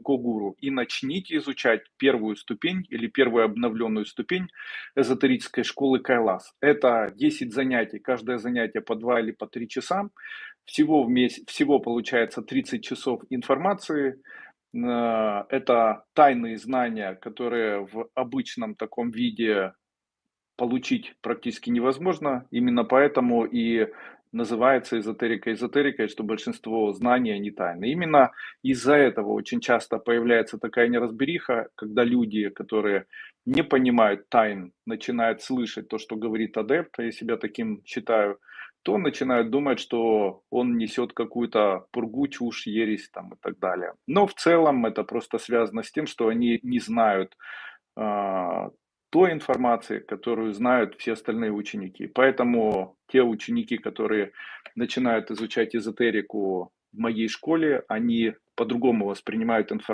Когуру и начните изучать первую ступень или первую обновленную ступень эзотерической школы Кайлас. Это 10 занятий, каждое занятие по 2 или по 3 часа. Всего, в месяц, всего получается 30 часов информации. Э, это тайные знания, которые в обычном таком виде получить практически невозможно. Именно поэтому и называется эзотерика эзотерикой, что большинство знаний, они тайны. Именно из-за этого очень часто появляется такая неразбериха, когда люди, которые не понимают тайн, начинают слышать то, что говорит адепт, а я себя таким считаю, то начинают думать, что он несет какую-то пургу, чушь, ересь там, и так далее. Но в целом это просто связано с тем, что они не знают э, той информации, которую знают все остальные ученики. Поэтому те ученики, которые начинают изучать эзотерику в моей школе, они по-другому воспринимают информацию.